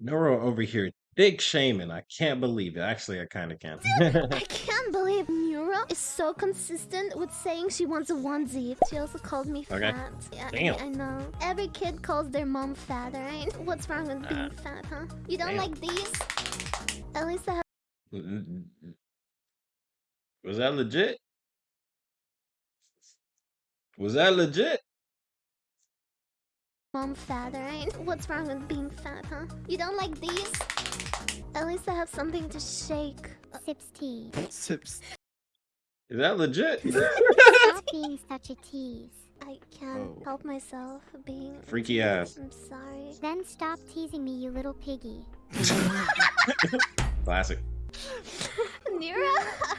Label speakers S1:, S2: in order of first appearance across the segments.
S1: Neuro over here, big shaming. I can't believe it. Actually, I kind of can.
S2: I can't believe Neuro is so consistent with saying she wants a onesie. She also called me
S1: Okay.
S2: fat. Yeah,
S1: Damn.
S2: I, I know. Every kid calls their mom fat, alright? What's wrong with being uh, fat, huh? You don't
S1: Damn.
S2: like these? At least I have
S1: Was that legit? Was that legit?
S2: Mom fat, alright? What's wrong with being fat, huh? You don't like these? At least I have something to shake.
S3: Sips tea.
S4: Sips.
S1: Is that legit?
S3: Stop being such a tease.
S2: I can't
S4: Oh.
S2: help myself being
S1: Freaky ass.
S2: I'm sorry.
S3: Then stop teasing me, you little piggy.
S1: Classic.
S2: Nira,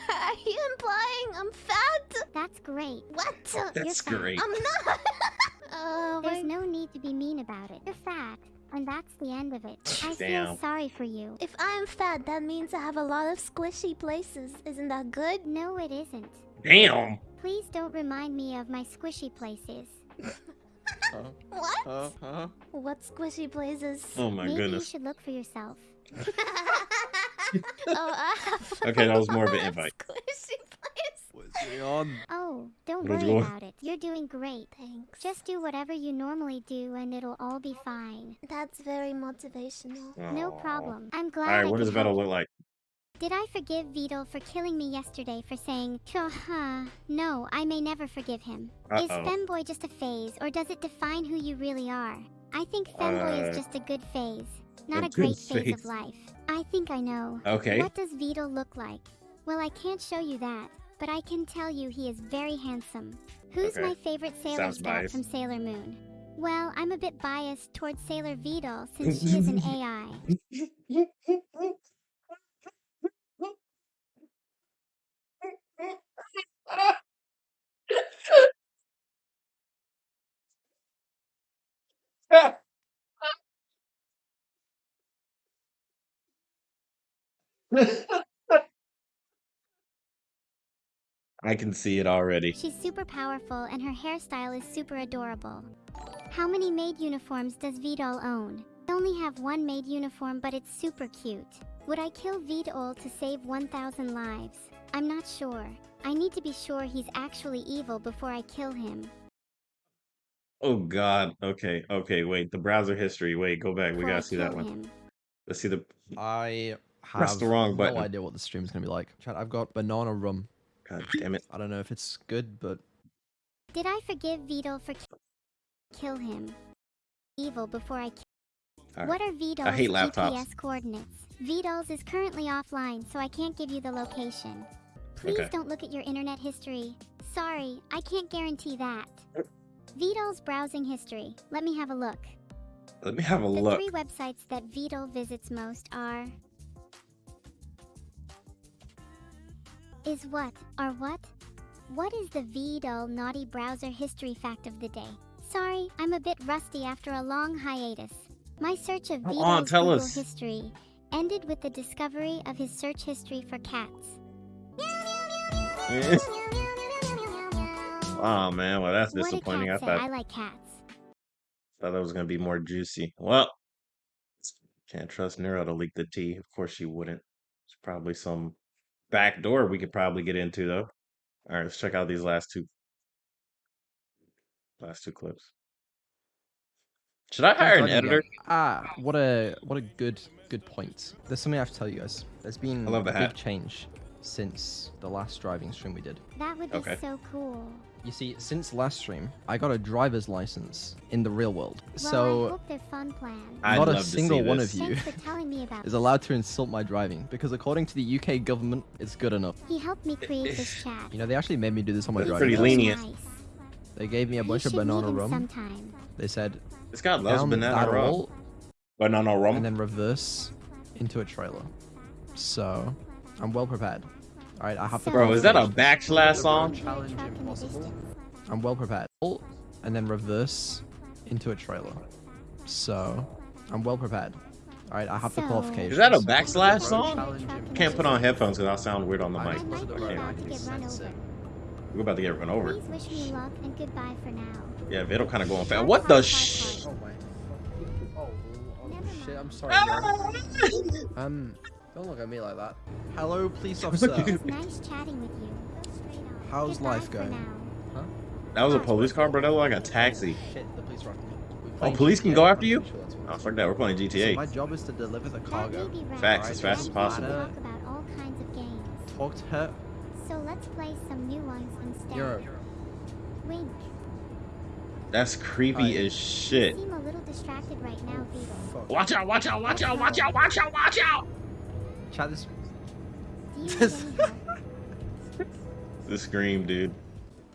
S2: are you implying I'm fat?
S3: That's great.
S2: What?
S1: That's
S3: fat.
S1: great.
S2: I'm not. Oh
S3: There's
S2: my.
S3: no need to be mean about it. You're fat, and that's the end of it. I
S1: Damn.
S3: feel sorry for you.
S2: If I'm fat, that means I have a lot of squishy places. Isn't that good?
S3: No, it isn't.
S1: Damn.
S3: Please don't remind me of my squishy places.
S4: Huh?
S2: What?
S4: Huh? Huh?
S2: What squishy places?
S1: Oh my
S3: Maybe
S1: goodness.
S3: you should look for yourself.
S2: oh, I have
S1: Okay, that was more of an invite.
S2: Squishy place.
S4: What's going on?
S3: Oh, don't
S1: Let's
S3: worry
S1: go.
S3: about it. You're doing great.
S2: Thanks.
S3: Just do whatever you normally do, and it'll all be fine.
S2: That's very motivational.
S3: No problem. I'm glad.
S1: All right, what does
S3: could
S1: the battle look like?
S3: Did I forgive Beetle for killing me yesterday for saying, huh? No, I may never forgive him. Is
S1: Uh-oh.
S3: femboy just a phase, or does it define who you really are? I think femboy
S1: Uh,
S3: is just a good phase, not
S1: a
S3: a great phase
S1: phase.
S3: of life. I think I know.
S1: Okay.
S3: What does Beetle look like? Well, I can't show you that, but I can tell you he is very handsome. Who's
S1: Okay.
S3: my favorite Sailor
S1: biased.
S3: from Sailor Moon? Well, I'm a bit biased towards Sailor Beetle since she is an AI.
S1: I can see it already.
S3: She's super powerful and her hairstyle is super adorable. How many maid uniforms does Vedal own? I only have one maid uniform, but it's super cute. Would I kill Vedal to save 1,000 lives? I'm not sure. I need to be sure he's actually evil before I kill him.
S1: Oh God. Okay. Okay. Wait. The browser history. Wait. Go back. We
S3: Before I
S1: gotta see that one.
S3: him.
S1: Let's see the.
S4: I have
S1: Press the wrong button.
S4: no idea what the stream's gonna be like. Chat, I've got banana rum.
S1: God damn it.
S4: I don't know if it's good, but
S3: Did I forgive Vedal for ki- kill him? Evil before I kill.
S1: All
S3: What
S1: right.
S3: are Vedal's
S1: hate laptops.
S3: GPS coordinates? Vedal's is currently offline, so I can't give you the location. Please
S1: Okay.
S3: don't look at your internet history. Sorry, I can't guarantee that. Vedal's browsing history. Let me have a look.
S1: Let me have a
S3: The
S1: look.
S3: three websites that Vedal visits most are. Is what? or what? What is the Vedal naughty browser history fact of the day? Sorry, I'm a bit rusty after a long hiatus. My search of
S1: Come
S3: Vedal's
S1: on, tell
S3: Google
S1: us.
S3: history ended with the discovery of his search history for cats.
S1: Oh man. Well, that's disappointing. I
S3: say?
S1: thought
S3: I like cats.
S1: thought that was gonna be more juicy. Well, can't trust Neuro to leak the tea. Of course she wouldn't. It's probably some back door we could probably get into though. All right, let's check out these last two last two clips. Should I hire an editor?
S4: Ah, what a what a good good point. There's something I have to tell you guys. There's been
S1: I love the
S4: a big change since the last driving stream we did.
S3: That would be
S1: Okay.
S3: so cool.
S4: You see, since last stream, I got a driver's license in the real world.
S3: Well, I
S4: so
S3: hope they're fun plans.
S1: I'd
S4: not a
S1: love to see
S4: single one
S1: this.
S4: of you
S3: Thanks for telling me about
S4: is allowed to insult my driving because according to the UK government, it's good enough.
S3: He helped me create this chat.
S4: You know, they actually made me do this on my
S1: That's
S4: driving.
S1: pretty lenient.
S3: Nice.
S4: They gave me a bunch of banana
S3: him
S4: rum.
S3: Sometime.
S4: They said
S1: This guy loves
S4: down
S1: banana
S4: that
S1: rum.
S4: hole
S1: Banana rum.
S4: and then reverse into a trailer. So I'm well prepared. All right, I have to.
S1: Bro, is that a backslash song?
S4: Challenge
S3: Truck in the
S4: impossible. I'm well prepared. Oh, And then reverse into a trailer. So I'm well prepared. All right, I have the
S3: So-
S4: qualifications.
S1: Is that a backslash song? Can't put on headphones because I'll sound weird on the
S4: I
S1: mic.
S3: I might be
S1: Okay.
S3: about to get run over.
S1: We're about to get run over.
S3: Please wish me luck and goodbye for now.
S1: Yeah, it'll kind of going fast. What the sh?
S3: Never
S4: shit. I'm sorry. Um, don't look at me like that. Hello, police officer.
S3: It's nice chatting with you.
S4: How's
S3: Goodbye
S4: life going?
S3: Huh?
S1: That was a police car, bro. That looked like a oh, taxi.
S4: Shit, the police are after me.
S1: Oh,
S4: playing
S1: police can go after you?
S4: sure that's what
S1: Oh, fuck that. We're playing
S4: So
S1: GTA.
S4: my job is to deliver the cargo.
S3: may be right.
S1: Facts,
S4: as fast as possible.
S3: Talk about all kinds of games.
S4: Talk to her.
S3: So let's play some new ones instead.
S4: Euro.
S3: Wink.
S1: That's creepy
S4: Alright.
S1: as shit.
S3: Seem a little distracted right now, Vito.
S4: Fuck.
S1: Watch out, watch out, watch out, watch out, watch out, watch out!
S4: Chat this.
S3: Do you need any help?
S1: The scream, dude.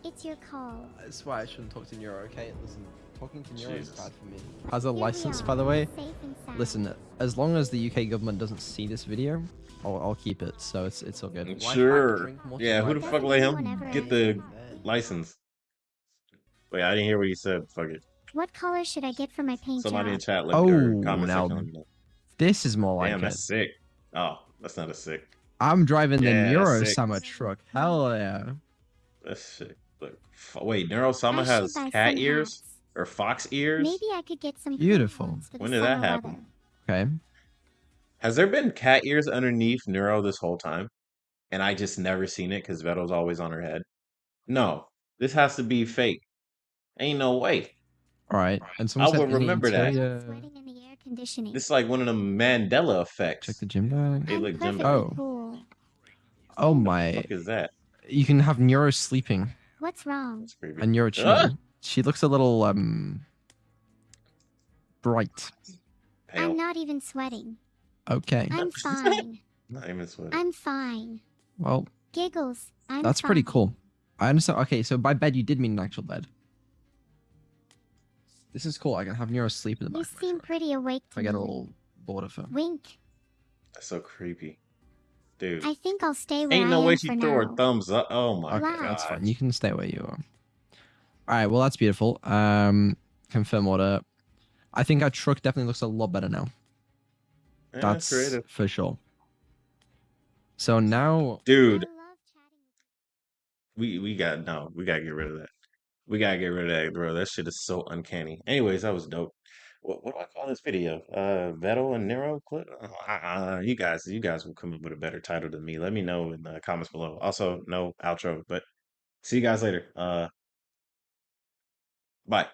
S3: It's your call.
S4: That's why I shouldn't talk to Neuro, okay? Listen, talking to Neuro is bad for me. Has a
S3: Here
S4: license, by the way.
S3: safe and sound.
S4: Listen, as long as the UK government doesn't see this video, I'll, I'll keep it. So it's it's all good. Why can't I
S1: Sure. Yeah, who the fuck let him get the license? Wait, I didn't hear what you said. Fuck it.
S3: What color should I get for my paint
S1: Somebody in
S3: job?
S1: chat let or
S4: Oh,
S1: comment
S4: now
S1: section let.
S4: This is more like
S1: Damn,
S4: it.
S1: that's sick. Oh, that's not a sick.
S4: I'm driving the
S1: Yeah,
S4: Neuro
S1: sick.
S4: Summer truck. Hell yeah.
S1: That's sick. Look, f- wait, Neurosama
S3: I should
S1: has cat ears
S3: hats.
S1: or fox ears?
S3: Maybe I could get some
S4: Beautiful.
S3: coupons for the
S1: When did that happen?
S3: weather.
S4: Okay.
S1: Has there been cat ears underneath Neuro this whole time? And I just never seen it because Veto's always on her head? No, this has to be fake. Ain't no way.
S4: All right. And someone
S1: I
S4: said
S1: would
S4: any
S1: remember that.
S4: interior-
S3: Sweating in the air conditioning.
S1: This is like one of the Mandela effects.
S4: Check the gym bag.
S1: Hey, look, Jim.
S3: perfectly
S4: Oh.
S3: cool.
S4: Oh
S1: What
S4: my.
S1: the fuck is that?
S4: You can have Neuro sleeping
S3: What's wrong?
S1: That's creepy.
S4: and Neuro
S1: Ah!
S4: chilling. She looks a little um bright.
S1: Pale.
S3: I'm not even sweating.
S4: Okay.
S3: I'm fine.
S1: Not even sweating.
S3: I'm fine.
S4: Well,
S3: Giggles. I'm
S4: that's pretty cool. I understand. Okay, so by bed you did mean an actual bed. This is cool. I can have Neuro sleep in the
S3: You
S4: back. of my
S3: seem pretty awake to
S4: I get a little bored of her.
S3: Wink.
S1: That's so creepy. Dude.
S3: I think I'll stay where
S1: Ain't
S3: I
S1: no
S3: am
S1: way
S3: for
S1: she
S3: now.
S1: threw her thumbs up. Oh my
S4: Okay,
S3: Wow.
S4: that's fine. You can stay where you are. All right. Well, that's beautiful. Um, confirm order. I think our truck definitely looks a lot better now.
S1: Yeah,
S4: That's
S1: creative.
S4: for sure. So now,
S1: Dude,
S3: I love chatting with
S1: we we got no, we gotta get rid of that. We gotta get rid of that, bro. That shit is so uncanny. Anyways, that was dope. What what do I call this video? Uh, Vedal and Neuro clip. Uh, you guys, you guys will come up with a better title than me. Let me know in the comments below. Also, no outro, but see you guys later. Uh, bye.